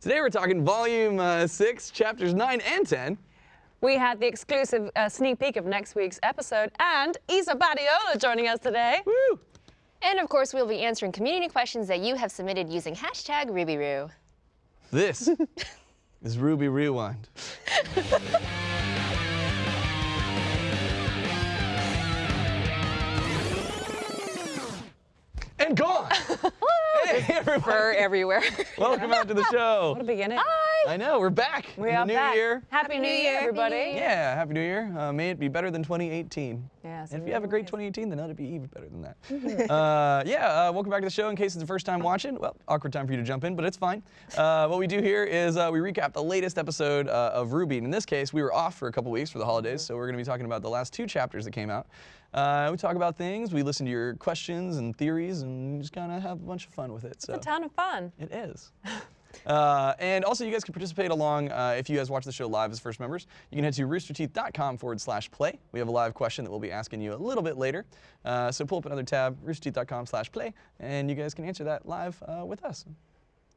Today we're talking volume uh, 6, chapters 9 and 10. We had the exclusive uh, sneak peek of next week's episode, and Isa Badiola joining us today. Woo! And of course, we'll be answering community questions that you have submitted using hashtag RubyRoo. This is RWBY Rewind. and gone! hey, everybody. Fur everywhere. Welcome out to the show. what a beginning. Hi. I know, we're back. We are new back. year. Happy, New Year, everybody. Yeah, Happy New Year. Uh, may it be better than 2018. Yes, And if it you have a great 2018, then let it be even better than that. uh, yeah, uh, welcome back to the show. In case it's the first time watching, well, awkward time for you to jump in, but it's fine. Uh, what we do here is uh, we recap the latest episode uh, of RWBY. And in this case, we were off for a couple weeks for the holidays, so we're going to be talking about the last two chapters that came out. Uh, we talk about things, we listen to your questions and theories, and just kind of have a bunch of fun with it. So. It's a ton of fun. It is. Uh, and also, you guys can participate along uh, if you guys watch the show live as first members. You can head to roosterteeth.com forward slash play. We have a live question that we'll be asking you a little bit later. Uh, so pull up another tab, roosterteeth.com slash play, and you guys can answer that live uh, with us.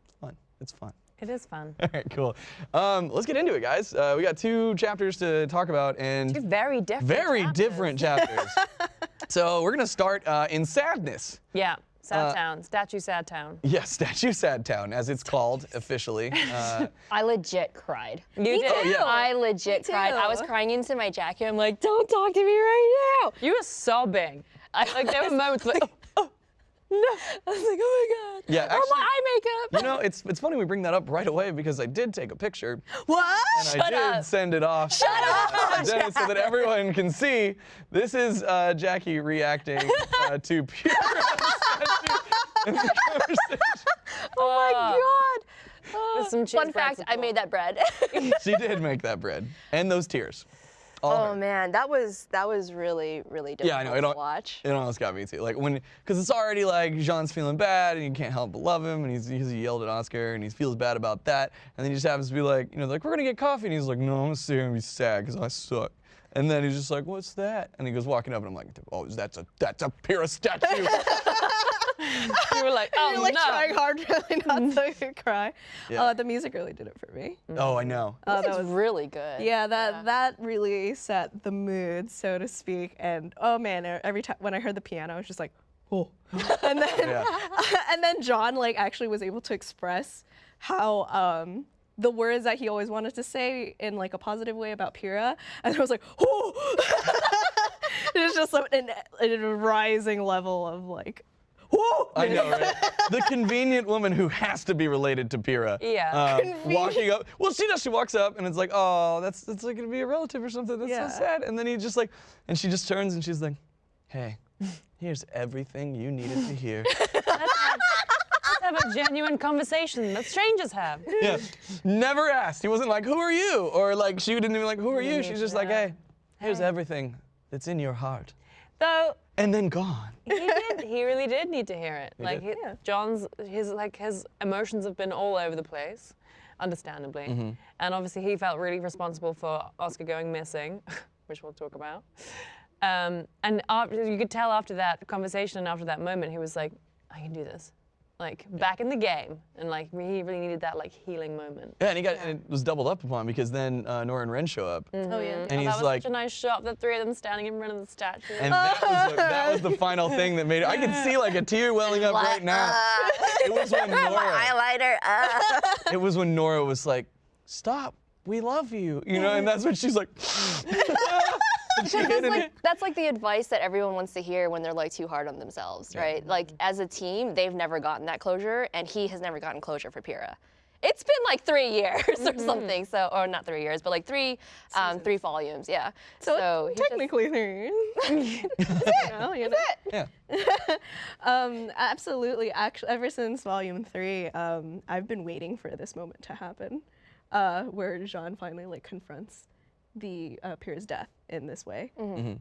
It's fun. It's fun. It is fun. All right, cool. Um, let's get into it, guys. Uh, we got two chapters to talk about, and Two very different. very chapters. different chapters. so we're going to start uh, in sadness. Yeah. Sad Uh, Town. Statue Sad Town. Yes, Statue Sad Town, as it's called officially. Uh, I legit cried. You did. Oh, yeah. I legit Me cried. I was crying into my jacket. I'm like, don't talk to me right now. You were sobbing. I, like there were moments like, oh, no. I was like, oh my god. Yeah, oh actually- my eye makeup. You know, it's it's funny we bring that up right away because I did take a picture what? and I did up. send it off. Shut up, so that everyone can see. This is uh, Jackie reacting uh, to pure in the conversation. Oh my god. There's some Fun fact, I made that bread. She did make that bread and those tears. All oh man, that was that was really really difficult Yeah, I know. It, to watch. it almost got me too. Like when, because it's already like Jaune's feeling bad and you can't help but love him, and he's, he's he yelled at Oscar and he feels bad about that, and then he just happens to be like, you know, like we're gonna get coffee, and he's like, no, I'm gonna sit here and be sad because I suck. And then he's just like, what's that? And he goes walking up, and I'm like, oh, that's a that's a Pyrrha statue. You were like, oh You're like no. trying hard really not to cry. Yeah. Uh, the music really did it for me. oh, I know. Uh, that was, really good. yeah, that that really set the mood, so to speak. And oh man, every time when I heard the piano, I was just like, oh. and then Yeah. and then Jaune like actually was able to express how um the words that he always wanted to say in like a positive way about Pyrrha, and I was like, oh. it's just a, an, a rising level of like, oh. I know, right? the convenient woman who has to be related to Pyrrha. Yeah. Um, walking up. Well, she does. She walks up and it's like, oh, that's that's like gonna be a relative or something. That's Yeah. so sad. And then he just like, and she just turns and she's like, hey, here's everything you needed to hear. Let's have a genuine conversation that strangers have. yeah. Never asked. He wasn't like, who are you? Or like, she didn't even like, who are you? She's just like, hey, here's everything that's in your heart. Though And then gone. he did, he really did need to hear it. like he- Yeah. Jaune's, his like his emotions have been all over the place, understandably, Mm-hmm. and obviously he felt really responsible for Oscar going missing, which we'll talk about. Um, and after, you could tell after that conversation and after that moment, he was like, "I can do this." Like back in the game, and like he really needed that like healing moment. Yeah, and he got and it was doubled up upon because then uh, Nora and Ren show up. Oh yeah. And Oh, he's that was like, such a nice shot. The three of them standing in front of the statue. And that was, the, that was the final thing that made it. I can see like a tear welling up right now. It was when Nora. Highlighter. Uh. It was when Nora was like, "Stop, we love you," you know, and that's when she's like. and she That's like, that's like the advice that everyone wants to hear when they're like too hard on themselves, right? Like as a team, they've never gotten that closure, and he has never gotten closure for Pyrrha. It's been like three years or something, so or not three years, but like three, um, three volumes, yeah. So, he just- technically three. you know, you know. Yeah. Um, absolutely. Actually, ever since volume three, um, I've been waiting for this moment to happen, uh, where Jaune finally like confronts the uh, Pyrrha's death in this way.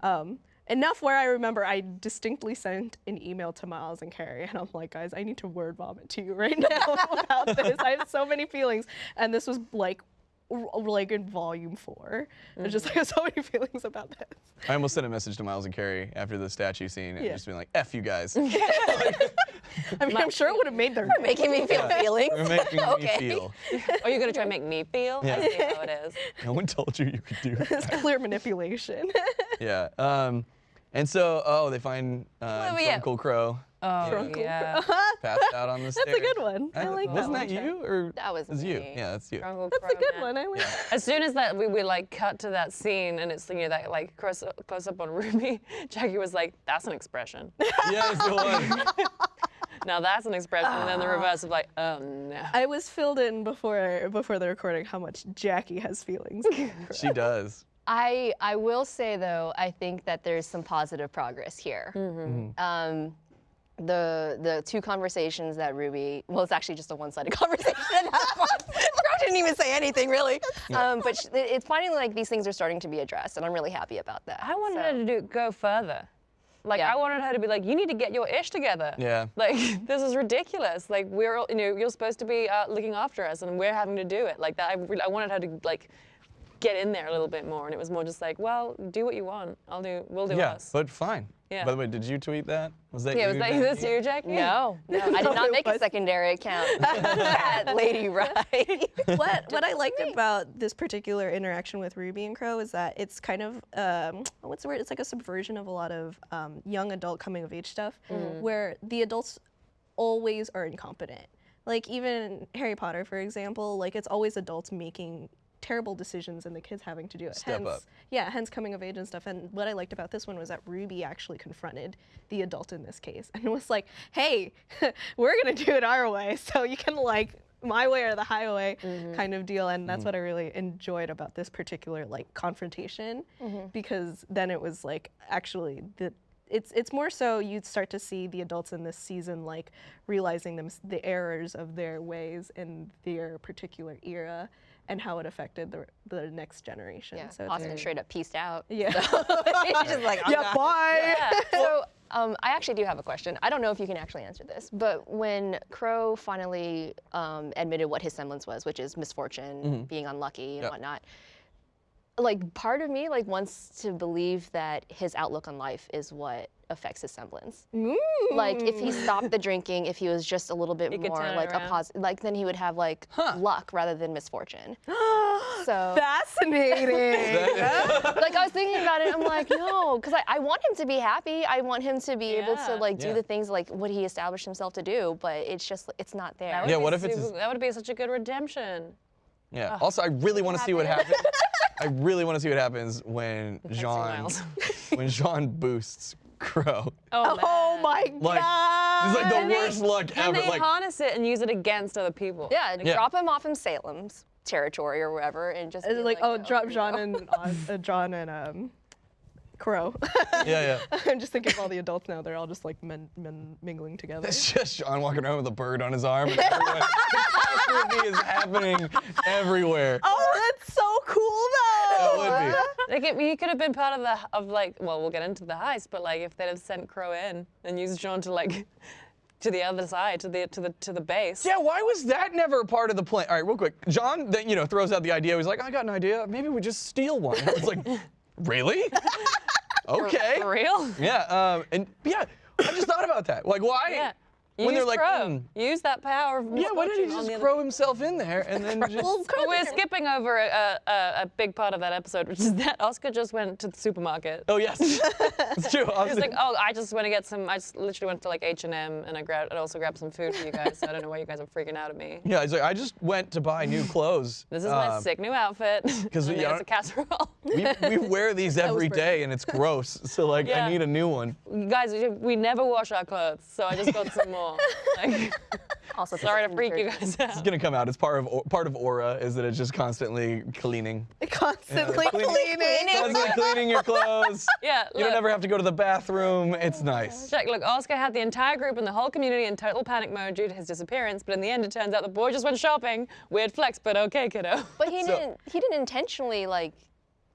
Um, enough where I remember I distinctly sent an email to Miles and Kerry, and I'm like, guys, I need to word vomit to you right now about this. I have so many feelings, and this was like. Like in volume 4 I just have so many feelings about this. I almost sent a message to Miles and Kerry after the statue scene and Yeah. just being like, "F you guys." I mean, I'm sure it would have made their Making me feel feelings. You're making Okay. me feel. Are you gonna try and make me feel? Yeah. I see how it is. No one told you you could do It's clear manipulation. yeah. Um, and so, oh, they find uh, Well, yeah. Uncle Qrow Oh Uncle yeah. passed out on the stairs. That's a good one. I like that Wasn't that you or That was was you? Yeah, that's you. Uncle That's a good man. one. I like. As soon as that we, we like cut to that scene and it's you know that like close, close up on Ruby, Jackie was like, "That's an expression." yes, it was. Now that's an expression, and then the reverse of like, "Oh no." I was filled in before before the recording how much Jackie has feelings. she does. I I will say though, I think that there's some positive progress here. Um, the the two conversations that Ruby, well, it's actually just a one-sided conversation. at that point. Didn't even say anything really, um, but sh- it's finally like these things are starting to be addressed, and I'm really happy about that. I wanted So- her to do go further. Like Yeah. I wanted her to be like, "You need to get your ish together." Yeah. Like this is ridiculous. Like we're all- you know you're supposed to be uh, looking after us, and we're having to do it. Like that. I, I wanted her to like get in there a little bit more, and it was more just like, "Well, do what you want. I'll do. We'll do Yeah, us." but fine. Yeah. By the way, did you tweet that? Was that yeah, you? was that Jackie? this you, Jackie? No, no, I did not make a secondary account that Lady Right. what what I liked about this particular interaction with Ruby and Qrow is that it's kind of um, what's the word? It's like a subversion of a lot of um, young adult coming of age stuff, where the adults always are incompetent. Like even Harry Potter, for example, like it's always adults making terrible decisions and the kids having to do it. Step hence, up. Yeah, hence coming of age and stuff. And what I liked about this one was that Ruby actually confronted the adult in this case and was like, "Hey, we're gonna do it our way, so you can like my way or the highway mm-hmm. kind of deal." And that's mm-hmm. what I really enjoyed about this particular like confrontation, mm-hmm. because then it was like actually the. It's, it's more so you'd start to see the adults in this season like realizing them the errors of their ways in their particular era and how it affected the, the next generation. Yeah, so it's Austin very- straight up pieced out. yeah. He's just like, "Oh, yeah, God." bye. Yeah. So um, I actually do have a question. I don't know if you can actually answer this, but when Qrow finally um, admitted what his semblance was, which is misfortune, being unlucky and Yep. whatnot, like part of me like wants to believe that his outlook on life is what affects his semblance. Like if he mm. stopped the drinking, if he was just a little bit He more turn it like a around. positive, like then he would have like luck rather than misfortune. So Fascinating. like I was thinking about it, I'm like, no, because I, I want him to be happy. I want him to be able to like do Yeah. the things like what he established himself to do, but it's just it's not there. That would Yeah, be what if it's super- his- that would be such a good redemption. Yeah. Also, I really want to see what happens. I really want to see what happens when Jaune when Jaune boosts Qrow. Oh, oh man. my Like god. it's like the And they- worst luck Can ever. they Like harness it and use it against other people? yeah, Yeah. drop him off in Salem's territory or wherever, and just It's be like, oh, yo, drop Jaune go. and uh, Jaune and um, Qrow. yeah, yeah. I'm just thinking of all the adults now. They're all just like men, men mingling together. It's just Sean walking around with a bird on his arm, and everyone, catastrophe is happening everywhere. Oh, that's so cool That though. would be. Like it, he could have been part of the of like well we'll get into the heist but like if they'd have sent Qrow in and used Jaune to like to the other side to the to the to the base. Yeah, why was that never part of the plan? All right, real quick. Jaune then you know throws out the idea. He's like, I got an idea. Maybe we just steal one. It's like, really? Okay. For real? Yeah. Um, and yeah, I just thought about that. Like, why? Yeah. When Use they're like, Qrow. "Hmm." Use that power. Of Yeah, why did he just the other- throw himself in there and then just? Well, we're skipping over a, a, a big part of that episode, which is that Oscar just went to the supermarket. Oh yes, it's true. I He was like, oh, I just want to get some. I just literally went to like H and M, and I grabbed, and also grabbed some food for you guys. So I don't know why you guys are freaking out at me. yeah, he's like, I just went to buy new clothes. This is my Um, sick new outfit. Because we there's a casserole. We, we wear these every day and it's gross. So like, Yeah. I need a new one. Guys, we- we never wash our clothes, so I just got some more. Like, Also, sorry to freak you the guys It's gonna come out. It's part of part of Aura is that it's just constantly cleaning. Constantly Yeah, clean- cleaning. Constantly cleaning your clothes. Yeah, You don't ever have to go to the bathroom. It's nice. Check, look, Oscar had the entire group and the whole community in total panic mode due to his disappearance, but in the end, it turns out the boy just went shopping. Weird flex, but okay, kiddo. But he So- didn't. He didn't intentionally like.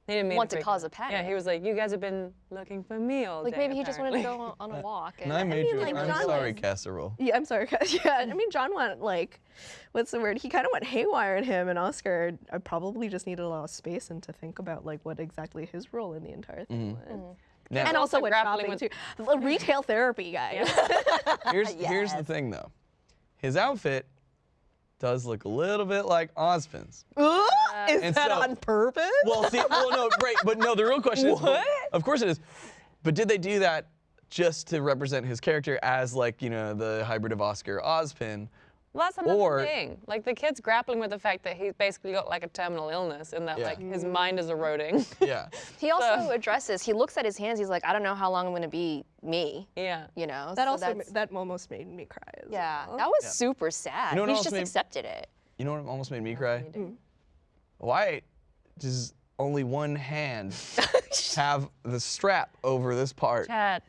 He didn't mean Want to freak cause a panic. Yeah, he was like, you guys have been looking for me all Like day. Like maybe he just wanted to go on, on a walk. And I made mean, you. like, I'm Jaune sorry, was- casserole. Yeah, I'm sorry. 'cause- Yeah, I mean, Jaune went like, what's the word? He kind of went haywire in him, and Oscar uh, probably just needed a lot of space and to think about like what exactly his role in the entire thing was. Now- and also also with grappling shopping with- too. The Retail therapy, guys. Here's here's the thing though. His outfit does look a little bit like Ozpin's. Ooh, is And that so- on purpose? Well, see, well, no, right, but no, the real question is, What? of course it is, but did they do that just to represent his character as like you know the hybrid of Oscar Ozpin? Well, that's another Or- thing. Like the kid's grappling with the fact that he's basically got like a terminal illness and that Yeah. like his mind is eroding. Yeah. He also So- addresses. He looks at his hands. He's like, I don't know how long I'm gonna be me. yeah. You know. that so also that almost made me cry. As Yeah, well. that was Yeah. super sad. You know He's just made- accepted it. You know what almost made me cry? Mm. Why does only one hand have the strap over this part? Chad.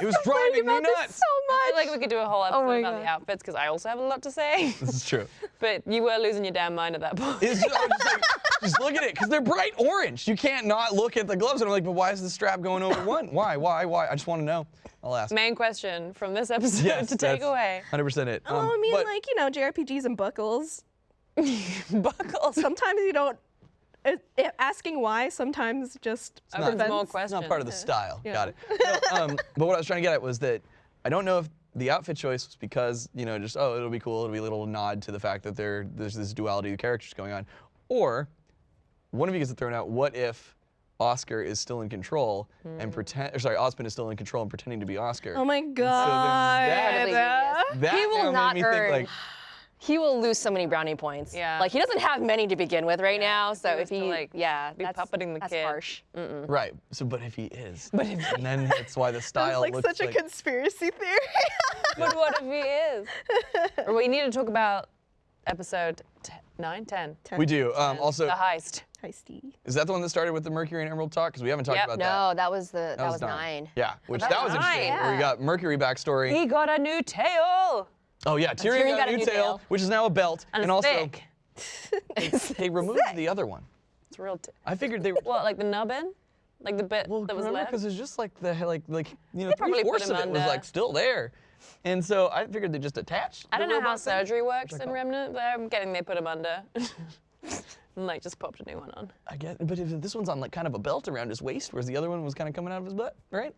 It was driving me about this nuts. so I feel much. like we could do a whole episode my about the outfits because I also have a lot to say. This is true. but you were losing your damn mind at that point. It's just, I was just, like, just look at it, because they're bright orange. You can't not look at the gloves. And I'm like, but why is the strap going over one? Why? Why? Why? I just want to know. I'll ask. Main question from this episode Yes, to take away. 100% it. Oh, Um, I mean, but- like you know, JRPGs and buckles. Buckles. Sometimes you don't. It, it- asking why sometimes just Opens prevents- more It's not part of the style. Yeah. Got it. No, um, but what I was trying to get at was that I don't know if the outfit choice was because you know just oh it'll be cool it'll be a little nod to the fact that there there's this duality of characters going on, or one of you gets thrown out. What if Oscar is still in control and pretend? Or sorry, Ozpin is still in control and pretending to be Oscar. Oh my then god. that- Incredibly that He will not made me earn- think like He will lose so many brownie points. Yeah. Like he doesn't have many to begin with right now. So he if was to, he, like, yeah, be that's, puppeting the that's kid. harsh. right. So but if he is, but and then that's why the That's style like looks such a conspiracy theory. But what if he is? or we need to talk about episode t- 9, 10. we do. Um, also, the heist. Heisty. is that the one that started with the Mercury and Emerald talk? Because we haven't talked Yep. about that. No, that was the that, was, nine. Yeah, which that that, was was interesting. nine. Where we got Mercury backstory. He got a new tail. Oh yeah, Tyrian, got, a new tail, which is now a belt, And, and, also thick. they removed the other one. It's real. I figured they. what, like the nubbin? Like the bit well, that was left? because it's just like the like like you know probably three fourths of it was like still there, and so I figured they just attached. I don't know how thing. surgery works in Remnant, but I'm getting they put him under. and like just popped a new one on. I get, but if this one's on like kind of a belt around his waist, whereas the other one was kind of coming out of his butt, right?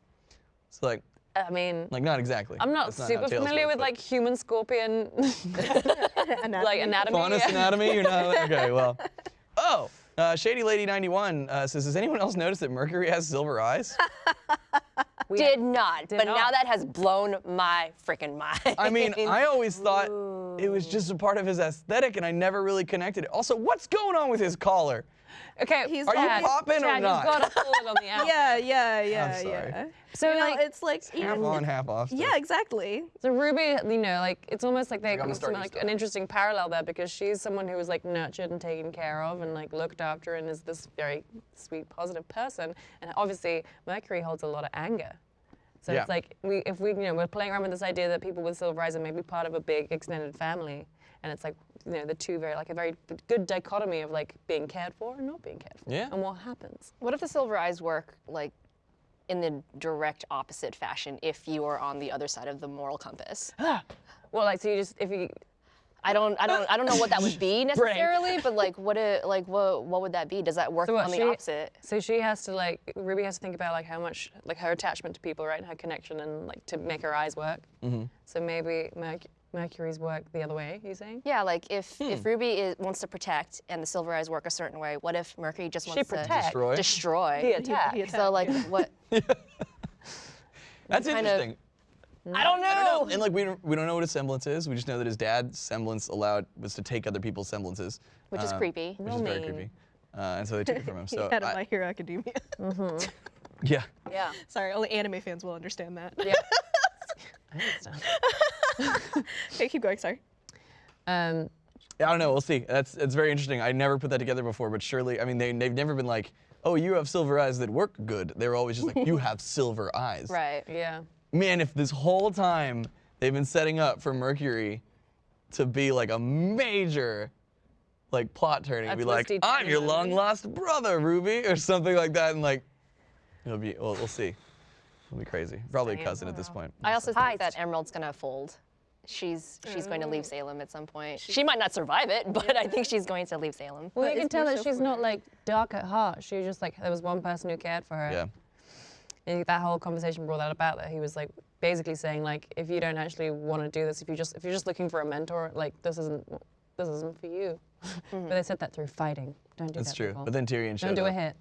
It's like I mean, like not exactly. I'm not That's super tails familiar work, with but- like human scorpion like anatomy. Faunus yeah. anatomy? You're not okay. Well, oh, uh, Shady Lady 91 uh, says, has anyone else noticed that Mercury has silver eyes? We- Did not, but now that has blown my freaking mind. I mean, I always thought it was just a part of his aesthetic, and I never really connected it. Also, what's going on with his collar? Okay, He's Are you Chad, popping or not? You've got to pull it on the out. Yeah, yeah, yeah, sorry. yeah. So You know, like, it's like Half even- on, half off. stuff. Yeah, exactly. So Ruby, you know, like it's almost like they I'm gonna got start some, you like stuff. an interesting parallel there because she's someone who was like nurtured and taken care of and like looked after and is this very sweet, positive person. And obviously, Mercury holds a lot of anger. So Yeah. it's like we, if we, you know, we're playing around with this idea that people with silver eyes are maybe part of a big extended family, and it's like, you know, the two very like a very good dichotomy of like being cared for and not being cared for. Yeah. And what happens? what if the silver eyes work like in the direct opposite fashion if you are on the other side of the moral compass? Well, like so you just if you I don't, I don't, I don't know what that would be necessarily, but like, what, it, like, what, what would that be? Does that work So what, on the she- opposite? So she has to like Ruby has to think about like how much like her attachment to people, right, and her connection, and like to make her eyes work. Mm-hmm. So maybe Merc- Mercury's work the other way. You saying? Yeah, like if Hmm. if Ruby is, wants to protect and the silver eyes work a certain way, what if Mercury just wants protect. to Destroy. destroy? The attack. he attack. So like, what? That's kind of- interesting. I don't know. I don't know. And like we don't, we don't know what a semblance is. We just know that his dad's semblance allowed was to take other people's semblances, Which is uh, creepy. Which Real is very creepy. Uh, and so they took it from him. So Head of I- My Hero Academia. yeah. Yeah. Sorry, only anime fans will understand that. Yeah. I understand. okay, keep going. Sorry. Um, I don't know. We'll see. That's it's very interesting. I never put that together before, but surely, I mean, they they've never been like, oh, you have silver eyes that work good. They're always just like, you have silver eyes. Right. yeah. Man, if this whole time they've been setting up for Mercury to be like a major like plot turning, A be like, I'm your long lost brother, Ruby, or something like that, and like, it'll be. Well, we'll see. It'll be crazy. Probably a cousin at this point. I also Heist. think that Emerald's gonna fold. She's she's going to Mm. leave Salem at some point. She might not survive it, but I think she's going to leave Salem. Well, But you can tell that she's not like dark at heart. She was just like there was one person who cared for her. Yeah. And that whole conversation brought that about that he was like basically saying like if you don't actually want to do this, if you just if you're just looking for a mentor, like this isn't this isn't for you. but they said that through fighting. Don't do That's that. true. people. But then Tyrian showed don't do up. a hit.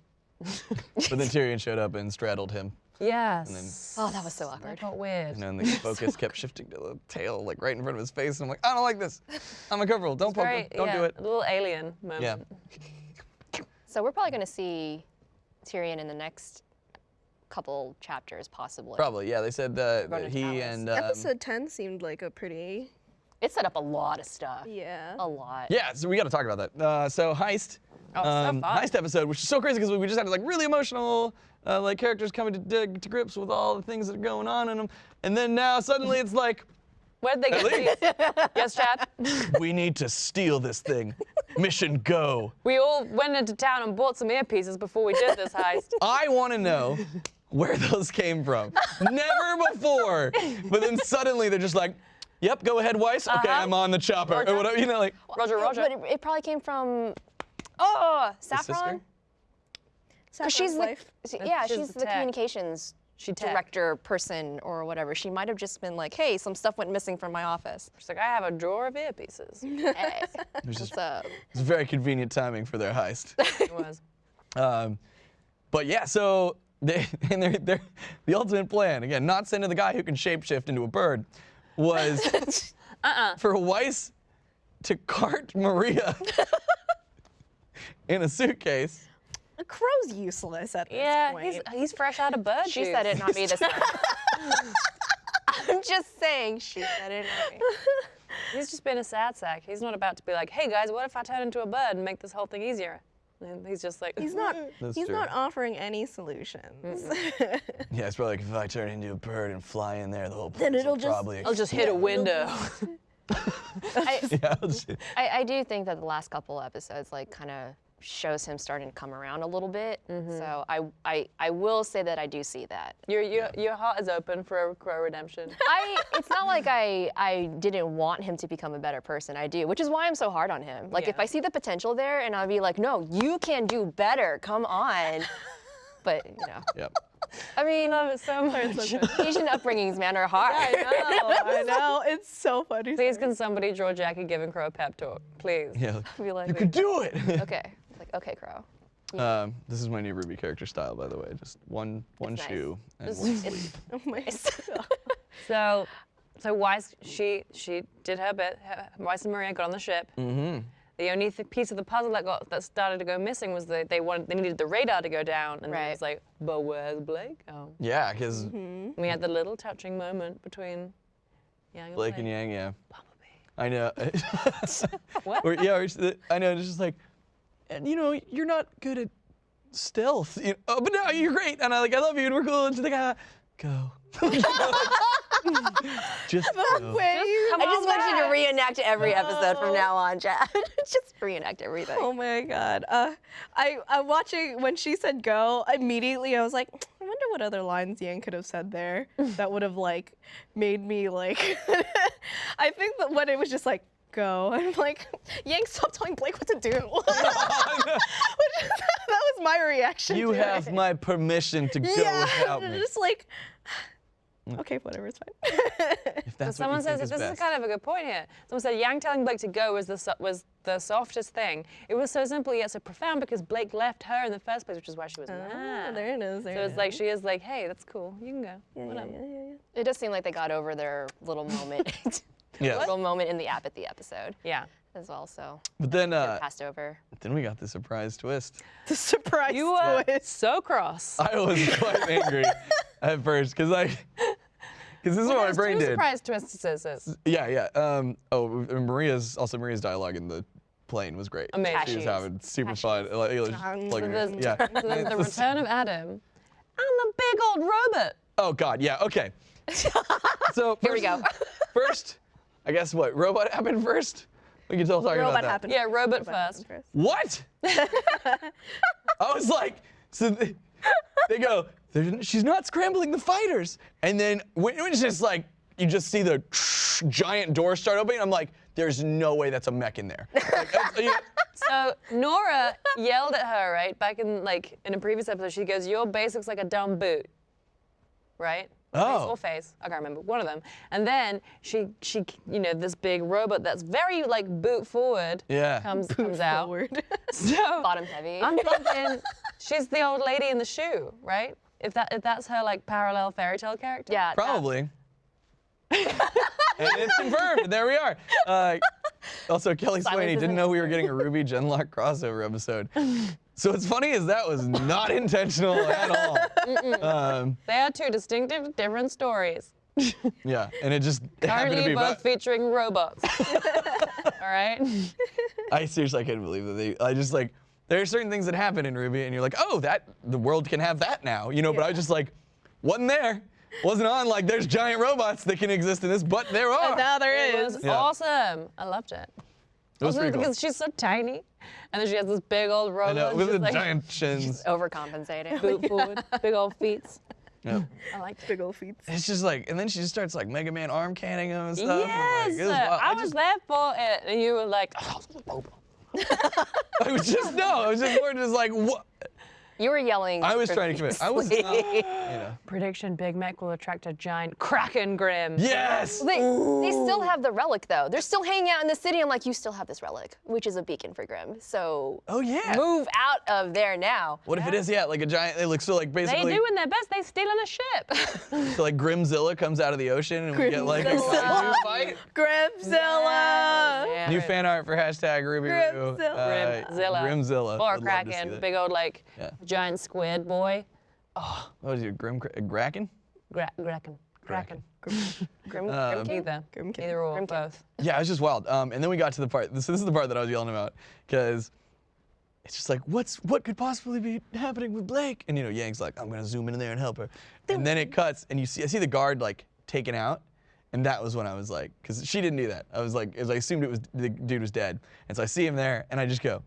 But then Tyrian showed up and straddled him. Yes. Oh, that was so That awkward. got weird. And then the focus kept shifting to the tail, like right in front of his face. And I'm like, I don't like this. I'm uncomfortable. Don't poke Very, him. Don't yeah, do it. A little alien moment. Yeah. So we're probably going to see Tyrian in the next couple chapters, possibly. Probably, yeah. They said uh, that he Palace. and um, Episode 10 seemed like a pretty. It set up a lot of stuff. Yeah. A lot. yeah. So we got to talk about that. Uh, so heist, Oh, so um, fun. heist episode, which is so crazy because we just had like really emotional, uh, like characters coming to, to, to grips with all the things that are going on in them, and then now suddenly it's like, Where'd they get these? yes, Chad? we need to steal this thing. Mission go. We all went into town and bought some earpieces before we did this heist. I want to know where those came from. Never before. But then suddenly they're just like, yep, go ahead, Weiss. Okay, Uh-huh. I'm on the chopper. Roger. Or whatever, you know, like, Roger, Roger. But it, it probably came from. Oh, his sister? Saffron. Because she's the, life. she- yeah, she's she's, the the, communications She tech. director person or whatever. She might have just been like, "Hey, some stuff went missing from my office. She's like, I have a drawer of earpieces. Hey, what's up?" it's very convenient timing for their heist. It was. Um, but yeah, so they, and they're, they're, the ultimate plan, again, not sending the guy who can shapeshift into a bird, was uh-uh. for Weiss to cart Maria in a suitcase. A Qrow's useless at this Yeah, point. he's, he's fresh out of bird She said it, not me this time. I'm just saying, she said it, not me. He's just been a sad sack. He's not about to be like, hey guys, what if I turn into a bird and make this whole thing easier? And he's just like, He's not. That's he's true. not offering any solutions. Yeah, it's probably like if I turn into a bird and fly in there, the whole Then it'll will just- probably. I'll just hit a window. I, yeah, I, I do think that the last couple episodes like kind of shows him starting to come around a little bit. Mm-hmm. So I, I I will say that I do see that. your, your, your heart is open for a Qrow redemption. I it's not like I I didn't want him to become a better person. I do, which is why I'm so hard on him. Like if I see the potential there and I'll be like, "No, you can do better. Come on." But, you know, Yep. I mean, love it so much. Asian upbringings, man, are hard. I know. I know. It's so funny. Please, can somebody draw Jackie giving Qrow a pep talk? Please. Yeah. Be like, You could do it. okay. It's like, okay, Qrow. um, this is my new Ruby character style, by the way. Just one one It's nice. shoe and It's- one sleeve. Oh my So, so Weiss, she she did her bit. Her, Weiss and Maria got on the ship. Mm-hmm. The only th- piece of the puzzle that got that started to go missing was that they wanted they needed the radar to go down, and it was like, but where's Blake? Oh, Yeah, because we had the little touching moment between Yang and Blake and Yang, yeah. Bumblebee. I know. What? Or, yeah, or I know. It's just like, and you know, you're not good at stealth. You oh, but no, you're great, and I like, I love you, and we're cool. And she's like, ah, go. just go. Wait, you- Come I just want you to reenact every episode from now on, Chad. just reenact everything. Oh my god. Uh, I I'm watching when she said go. Immediately, I was like, I wonder what other lines Yang could have said there that would have like made me like. I think that when it was just like go, I'm like, Yang, stop telling Blake what to do. Which that was my reaction. You to have it. my permission to go yeah, without me. just like. Okay, whatever, it's fine. If that's Someone what you says think this is is kind of a good point here. Someone said Yang telling Blake to go was the so- was the softest thing. It was so simple yet so profound because Blake left her in the first place, which is why she was Ah, mad. there it is. There So it's is. like she is like, hey, that's cool. You can go. yeah, yeah, yeah, yeah, yeah. It does seem like they got over their little moment. Yes. little moment in the app at the episode Yeah. as well. So But then, uh, passed over. then we got the surprise twist. The surprise You were twist. so cross. I was quite angry at first because I, because this is what my brain two did. surprise twists. is- is. Yeah, yeah. Um, oh, Maria's also Maria's dialogue in the plane was great. Amazing. She was having super fun. Like, it was just Um, So yeah. so the return of Adam and the big old robot. Oh God, yeah. Okay. So Here we go. First, I guess what robot happened first. We can still talk about Robot that. happened. Yeah, robot Robot first. happened What? I was like, so they, they go, she's not scrambling the fighters, and then when when it's just like you just see the giant door start opening, I'm like, there's no way that's a mech in there. Like, uh, you know, So Nora yelled at her right back in like in a previous episode. She goes, "Your base looks like a dumb boot." right? Oh. Or face, I can't remember, one of them. And then she, she, you know, this big robot that's very like boot forward Yeah. comes, comes out. Forward. So Bottom heavy. I'm thinking she's the old lady in the shoe, right? If that if that's her like parallel fairy tale character. yeah. Probably. and it's confirmed. There we are. Uh, also, Kelly Silence Swaney didn't know we were getting a RWBY gen:LOCK crossover episode. So what's funny is that was not intentional at all. Um, They are two distinctive, different stories. yeah, and it just happened to be both about. featuring robots. All right. I seriously, I couldn't believe that they. I just like there are certain things that happen in RWBY, and you're like, oh, that the world can have that now, you know. But I was just like, wasn't there, wasn't on. Like, there's giant robots that can exist in this, but there are. And now there It is. was Yeah. awesome. I loved it. It was Also pretty cool. because she's so tiny, and then she has this big old I robot. know with the like, giant shins. Overcompensating. Oh boot forward, big old feet. Yeah. I like. Big old feet. It's just like, and then she just starts like Mega Man arm canning him and stuff. I'm like, Yes, was wild. I, I was just- there for it, and you were like, oh, I was just no, I was just more just like what. You were yelling. I was trying to commit. I was, not, profusely. you know. prediction: Big Mac will attract a giant Kraken Grimm. Yes. They, they still have the relic though. They're still hanging out in the city. I'm like, you still have this relic, which is a beacon for Grimm. So Oh yeah. move out of there now. What if it is yeah like a giant? It looks so like basically. They basically. doing their best. They stealing a ship. So like Grimzilla comes out of the ocean and we get like a Grimzilla. fight. Grimzilla. Yeah. New fan art for hashtag Ruby Roo. Grimzilla. Uh, Grimzilla. Grimzilla. or Would love to see Kraken, big old like Yeah. Giant squid boy. What is it? Grim Kra- Graken? Gra- Kraken. Kraken. Grim, Um, Grim King? Either. Grim King. Either or, Grim King. both. Yeah, it was just wild. Um, and then we got to the part. This, this is the part that I was yelling about because it's just like, what's what could possibly be happening with Blake? And you know, Yang's like, I'm gonna zoom in there and help her. And then it cuts, and you see, I see the guard like taken out, and that was when I was like, because she didn't do that. I was like, as I assumed it was the dude was dead, and so I see him there, and I just go,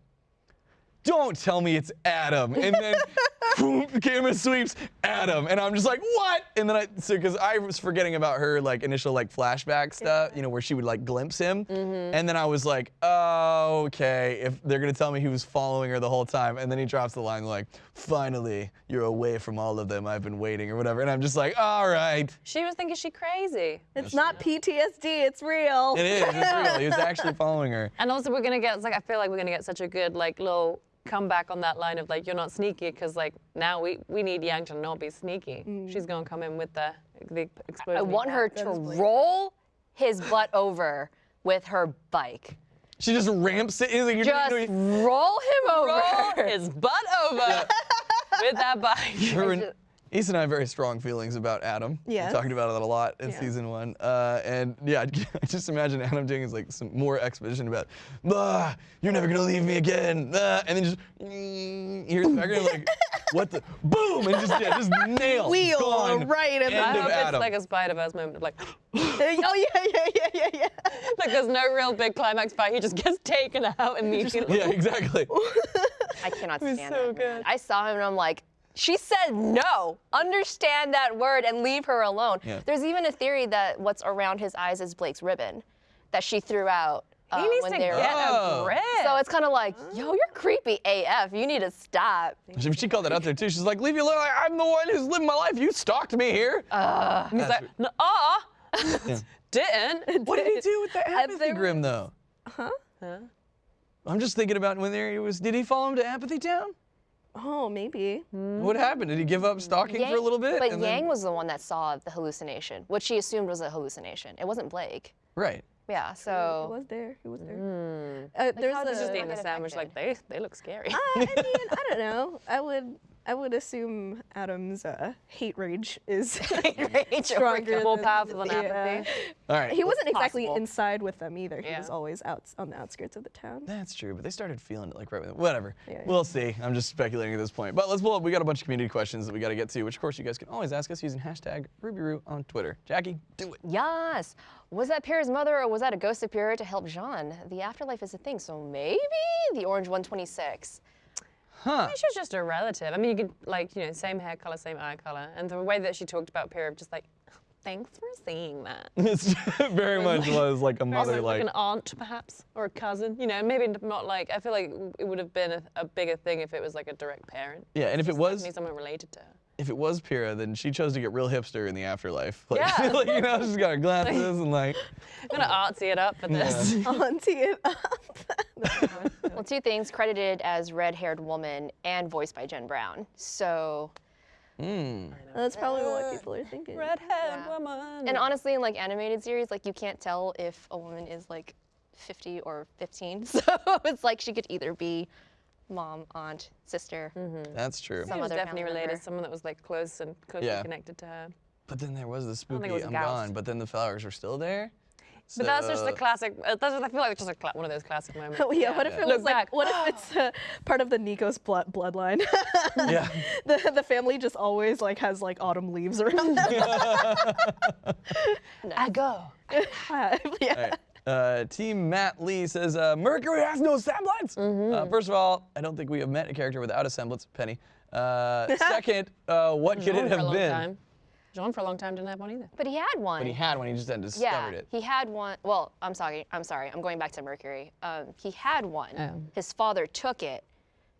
don't tell me it's Adam. And then boom, the camera sweeps Adam. And I'm just like, what? And then I, so because I was forgetting about her like initial like flashback stuff, you know, where she would like glimpse him. Mm-hmm. And then I was like, oh, okay, if they're going to tell me he was following her the whole time. And then he drops the line like, finally, you're away from all of them. I've been waiting or whatever. And I'm just like, all right. She was thinking she crazy. It's not PTSD, it's real. It is. It's real. He was actually following her. And also we're gonna get it's like I feel like we're gonna get such a good like little comeback on that line of like you're not sneaky because like now we we need Yang to not be sneaky. Mm. She's gonna come in with the the explosion. I want her to roll his butt over with her bike. She just ramps it. He's like, you're Just doing- you're- roll him over. roll his butt over with that bike. Her and I have very strong feelings about Adam. Yes. We talked about it a lot in Yeah. season one. Uh, and yeah, I just imagine Adam doing is like some more exposition about, ah, you're never gonna leave me again. Ah, and then just, mm, here's background like, what the, boom, and just, yeah, just nailed. Wheel gone. right in End I of hope Adam. it's like a Spider-Verse moment of like, oh yeah, yeah, yeah, yeah, yeah. like there's no real big climax fight. He just gets taken out immediately. yeah, exactly. I cannot was stand so that. man. good. I saw him and I'm like, she said no. Understand that word and leave her alone. Yeah. There's even a theory that what's around his eyes is Blake's ribbon that she threw out. uh, He needs when to they were- get Oh. a grip. So it's kind of like, yo, you're creepy AF. You need to stop. She, she called that out there too. She's like, leave you alone. I'm the one who's living my life. You stalked me here. And he's like, no, ah, didn't. what did he do with the apathy Grimm though? Huh? I'm just thinking about when there he was. Did he follow him to Apathy Town? Oh, maybe. What happened? Did he give up stalking for a little bit? But and Yang then- was the one that saw the hallucination, which she assumed was a hallucination. It wasn't Blake. right. Yeah, He so. was there. He was there. Uh, there's how a, Just it eating a sandwich like they they look scary. I mean, I don't know. I would, I would assume Adam's uh, hate rage is Rage stronger. More than- powerful than yeah. apathy. All right. He wasn't exactly Possible. inside with them either. He Yeah. was always out on the outskirts of the town. That's true, but they started feeling it like right with Whatever. Yeah, We'll see. I'm just speculating at this point. But let's pull up. We got a bunch of community questions that we got to get to, which of course you guys can always ask us using hashtag RubyRoo on Twitter. Jackie, do it. Yes. Was that Pyrrha's mother or was that a ghost of Pyrrha to help Jaune? The afterlife is a thing, so maybe the orange 126. Huh. She was just a relative. I mean, you could like you know same hair color, same eye color, and the way that she talked about Pyrrha, just like, thanks for seeing that. It's very much was like a mother, like, like. an aunt perhaps or a cousin you know maybe not like i feel like it would have been a, a bigger thing if it was like a direct parent Yeah, and if it was, someone related to her if it was Pyrrha, then she chose to get real hipster in the afterlife. Like, Yeah. like, you know, she's got her glasses and like. I'm gonna artsy it up for this. Auntie it up. Well, two things credited as red-haired woman and voiced by Jen Brown. So, Mm. That's probably what people are thinking. Redhead Yeah. woman. and honestly, in like animated series, like you can't tell if a woman is like 50 or 15. So it's like she could either be mom, aunt, sister. That's true. She Some was other definitely related, member. someone that was like close and closely Yeah. connected to her. But then there was the think spooky was I'm Gauss. gone, but then the flowers were still there. But that's just So- the classic. uh, That's what I feel like. It's just a cla- one of those classic moments. Oh, yeah, what if it Look was like, back. what if it's uh, part of the Nikos blood bloodline? Yeah. the the family just always like has like autumn leaves around them. I go. yeah. All right. Uh, Team Matt Lee says uh, Mercury has no semblance. Mm-hmm. Uh, first of all, I don't think we have met a character without a semblance. Penny. Uh, second, uh, what could Jaune it for a have long been? time. Jaune for a long time didn't have one either. But he had one. But he had one. He just hadn't yeah, it. he had one. Well, I'm sorry. I'm sorry. I'm going back to Mercury. Um, he had one. Oh. His father took it,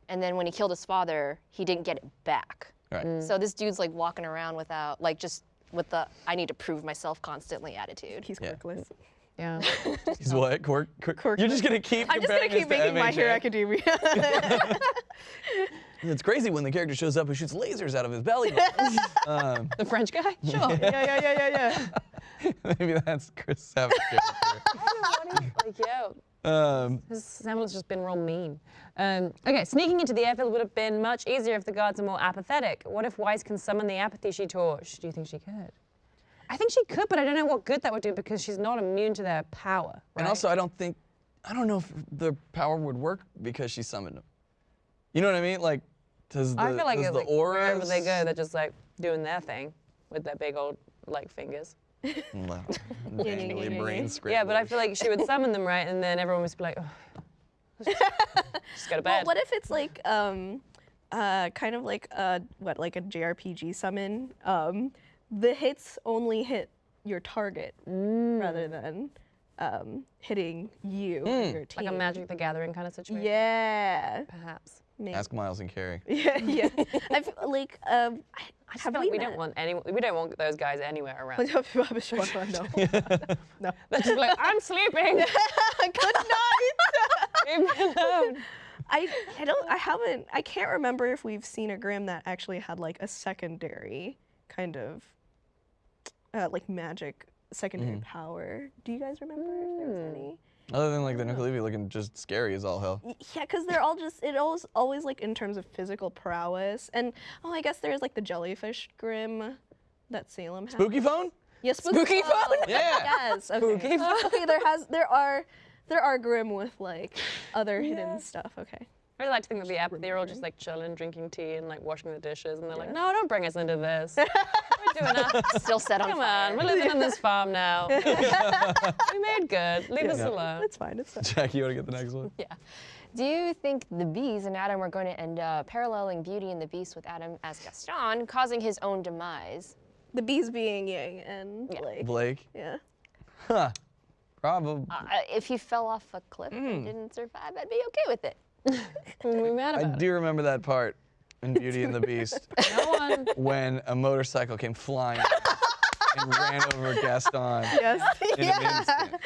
and then when he killed his father, he didn't get it back. Right. Mm. So this dude's like walking around without, like, just with the "I need to prove myself constantly" attitude. He's Yeah. quirkless. Yeah. He's what? Quirk, quirk, quirk, You're just gonna keep. I'm just gonna keep this to making My Hero MHA. Academia. It's crazy when the character shows up who shoots lasers out of his belly button. um, the French guy? Sure. yeah, yeah, yeah, yeah, yeah. maybe that's Chris Savage's character. like, yo, Um, his semblance has just been real mean. Um, okay, sneaking into the airfield would have been much easier if the guards are more apathetic. What if Weiss can summon the apathy she torched? Do you think she could? I think she could, but I don't know what good that would do because she's not immune to their power. and also, I don't think, I don't know if the power would work because she summoned them. You know what I mean? Like, does the, I feel like, does it, the like aura wherever they go, they're just like doing their thing with their big old like fingers. Dangly brain Yeah, but I feel like she would summon them right, and then everyone would be like, oh, just, just go to Well, bed. what if it's like um, uh, kind of like a what, like a JRPG summon? Um, the hits only hit your target Mm. rather than um, hitting you and your team. like a Magic the Gathering kind of situation? Yeah. Perhaps. maybe. Ask Miles and Kerry. Yeah, yeah. I feel like um, I just have feel like we don't want any. We don't want those guys anywhere around. no. no. They're just like, I'm sleeping. Good night. Leave me alone. I I don't I haven't I can't remember if we've seen a Grimm that actually had like a secondary kind of uh, like magic secondary power. Do you guys remember if there was any? Other than like the Nuckelavee looking just scary as all hell. Yeah, because they're all just it always always like in terms of physical prowess and oh I guess there's like the jellyfish Grimm that Salem has. Spooky phone? Yeah, spooky, Spooky phone? Yeah. Yes. Okay. okay. There has there are there are Grimm with like other hidden stuff. Okay. I really like to think that the app, they're all just like chilling, drinking tea, and like washing the dishes, and they're like, no, don't bring us into this. We're doing our, Still set on come fire. on, we're living on this farm now. we made good. Leave us Yeah. alone. It's fine. It's fine. Jackie, you want to get the next one? Yeah. Do you think the bees and Adam are going to end up paralleling Beauty and the Beast with Adam as Gaston, causing his own demise? The bees being Yang and Yeah. Blake. Blake? Yeah. Huh. Probably. Uh, if he fell off a cliff and didn't survive, I'd be okay with it. What are we mad I about? do remember that part in Beauty and the Beast No one. when a motorcycle came flying and ran over Gaston Yes. in an instant.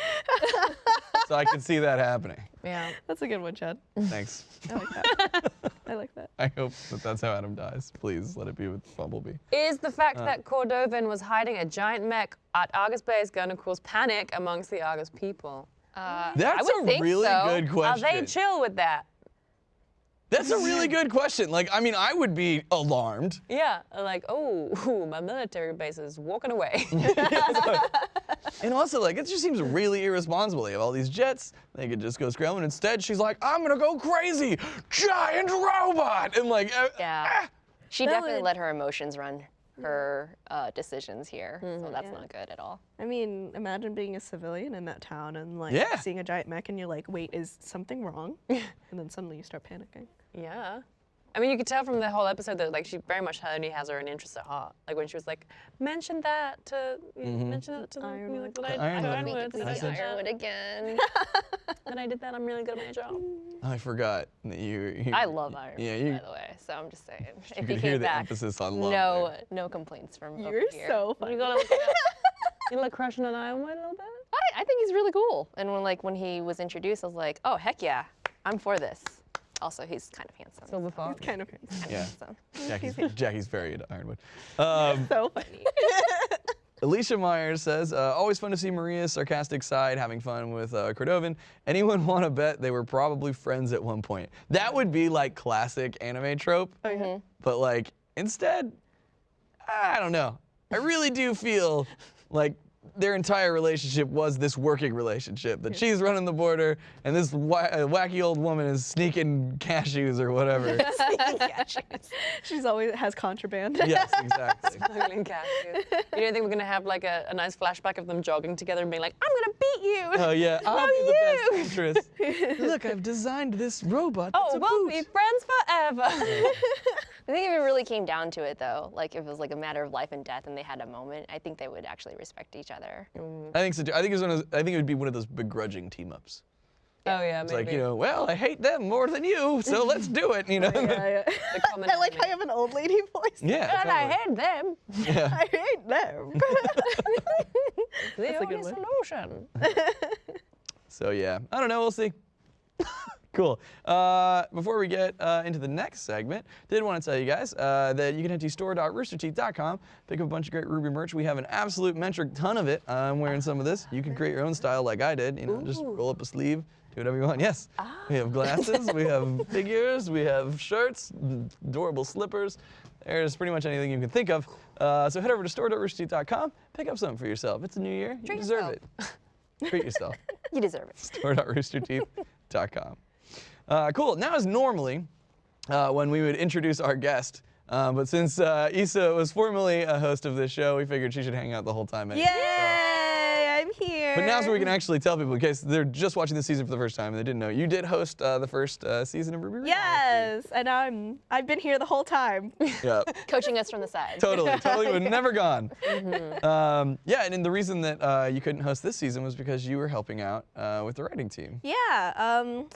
So I could see that happening. Yeah. That's a good one, Chad. Thanks. I like that. I like that. I hope that that's how Adam dies. Please let it be with Bumblebee. Is the fact Uh. that Cordovin was hiding a giant mech at Argus Base going to cause panic amongst the Argus people? Uh, That's would a think really so. good Are question. they chill with that? That's a really good question. Like, I mean, I would be alarmed. Yeah, like, oh, ooh, my military base is walking away. And also, like, it just seems really irresponsible. They have all these jets. They could just go scrambling. Instead, she's like, I'm gonna go crazy, giant robot, and like, uh, Yeah. ah. She That definitely would- let her emotions run her uh, decisions here, so that's Yeah. not good at all. I mean, imagine being a civilian in that town and like Yeah. seeing a giant mech and you're like, wait, is something wrong? and then suddenly you start panicking. Yeah. I mean, you could tell from the whole episode that like she very much only has her own interests at heart. Like when she was like, mention that to you know, mention that to the Ironwood. music that I, To Ironwood. Ironwood, Make it I say did that, Ironwood again. that I did that. I'm really good at my job. I forgot that you. you I love Ironwood, Yeah, you. by the way. So I'm just saying, You if can he hear came the back, emphasis on love. no, there. no complaints from over You're here. so funny. You got like, you like crushing on Ironwood a little bit. I, I think he's really cool. And when like when he was introduced, I was like, oh heck yeah, I'm for this. Also, he's kind of handsome. Silver fox. It's kind of handsome. Yeah. So. Jackie's, Jackie's very into Ironwood. Um, so funny. Alicia Myers says, uh, always fun to see Maria's sarcastic side, having fun with uh, Cordovin. Anyone want to bet they were probably friends at one point? That would be like classic anime trope. Oh, yeah. But like instead, I don't know. I really do feel like their entire relationship was this working relationship. That she's running the border and this wa- uh, wacky old woman is sneaking cashews or whatever. cashews. She's always has contraband. yes, exactly. Smuggling cashews. You don't think we're gonna have like a, a nice flashback of them jogging together and being like, I'm gonna beat you. Oh yeah, I'll No, be the you. best interest. Look, I've designed this robot. oh, we'll boot. be friends forever. I think if it really came down to it, though, like if it was like a matter of life and death, and they had a moment, I think they would actually respect each other. I think so too. I think it's one of those, I think it would be one of those begrudging team ups. oh yeah, It's maybe. like you know, well, I hate them more than you, so let's do it. You know. Oh, yeah, yeah. I like how enemy. I have an old lady voice. yeah. And I totally. hate them. Yeah. I hate them. The a good only solution. So yeah, I don't know. We'll see. Cool. Uh, before we get uh, into the next segment, did want to tell you guys uh, that you can head to store.roosterteeth.com, pick up a bunch of great RWBY merch. We have an absolute metric ton of it. I'm wearing some of this. You can create your own style like I did. You know, just roll up a sleeve, do whatever you want. Yes. Ah. We have glasses. we have figures. We have shirts. Adorable slippers. There's pretty much anything you can think of. Uh, so head over to store.roosterteeth.com, pick up something for yourself. It's a new year. You Treat deserve yourself. it. Treat yourself You deserve it. store.roosterteeth.com. Uh, cool. Now is normally uh, when we would introduce our guest. Uh, but since uh, Issa was formerly a host of this show, we figured she should hang out the whole time. anyway. Yay! I'm here. But now's where we can actually tell people, in case they're just watching the season for the first time and they didn't know, you did host uh, the first uh, season of RWBY Rewind. Yes, and I'm I've been here the whole time. Yeah. Coaching us from the side. Totally, totally would never gone. Mm-hmm. Um, yeah, and, then the reason that uh, you couldn't host this season was because you were helping out uh, with the writing team. yeah. Um,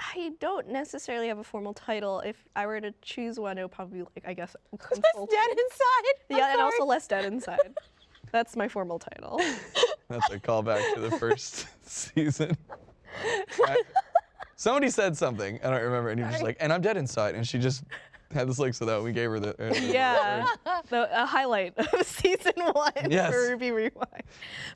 I don't necessarily have a formal title. If I were to choose one, it would probably be like I guess. consultant. Dead inside. I'm Yeah, and also less dead inside. That's my formal title. That's a callback to the first season. Right? Somebody said something, I don't remember, and you're just like, and I'm dead inside, and she just had this look so that we gave her the. uh, Yeah, the a highlight of season one Yes. for RWBY Rewind.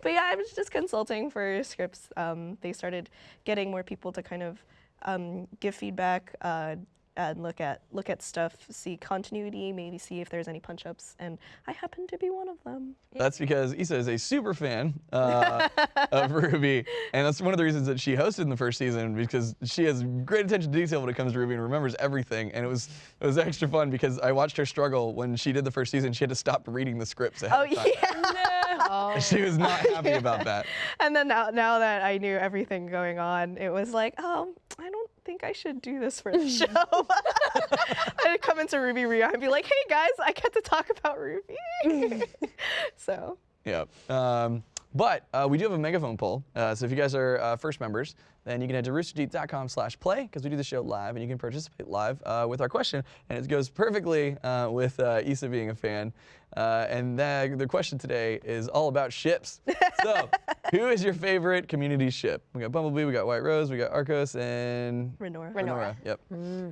But yeah, I was just consulting for scripts. Um, they started getting more people to kind of um, give feedback uh, and look at look at stuff, see continuity, maybe see if there's any punch ups, and I happen to be one of them. That's because Issa is a super fan uh, of RWBY, and that's one of the reasons that she hosted in the first season because she has great attention to detail when it comes to RWBY and remembers everything. And it was it was extra fun because I watched her struggle when she did the first season. She had to stop reading the scripts ahead Oh of time. yeah. Oh. She was not happy about that. And then now, now that I knew everything going on, it was like, oh, I don't think I should do this for the show. I'd come into Ruby Rio and be like, hey guys, I get to talk about RWBY. so Yeah. Um, but uh, we do have a megaphone poll. Uh, so if you guys are uh, first members, then you can head to roosterteeth.com slash play because we do the show live and you can participate live uh, with our question. And it goes perfectly uh, with uh, Issa being a fan. Uh, and the, the question today is all about ships. So who is your favorite community ship? We got Bumblebee, we got White Rose, we got Arkos, and Renora. Renora. Yep.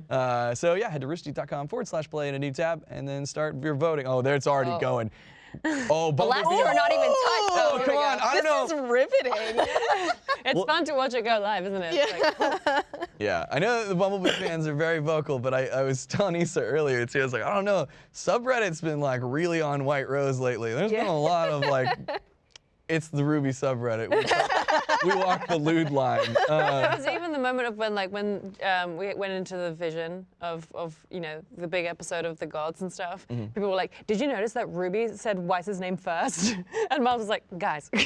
Uh, so yeah, head to roosterteeth.com forward slash play in a new tab and then start your voting. Oh, there it's already Oh. going. Oh, The last two are not even touched. Oh, oh here come on. I don't know. This is riveting. It's Well- fun to watch it go live, isn't it? It's like, oh. Yeah, I know that the Bumblebee fans are very vocal, but I, I was telling Issa earlier too. I was like, I don't know, subreddit's been like really on White Rose lately. There's been a lot of like, it's the RWBY subreddit. We, we walk the lewd line. Uh, There's even the moment of when, like, when um, we went into the vision of, of, you know, the big episode of the gods and stuff. Mm-hmm. People were like, "Did you notice that Ruby said Weiss's name first? And Miles was like, "Guys, no,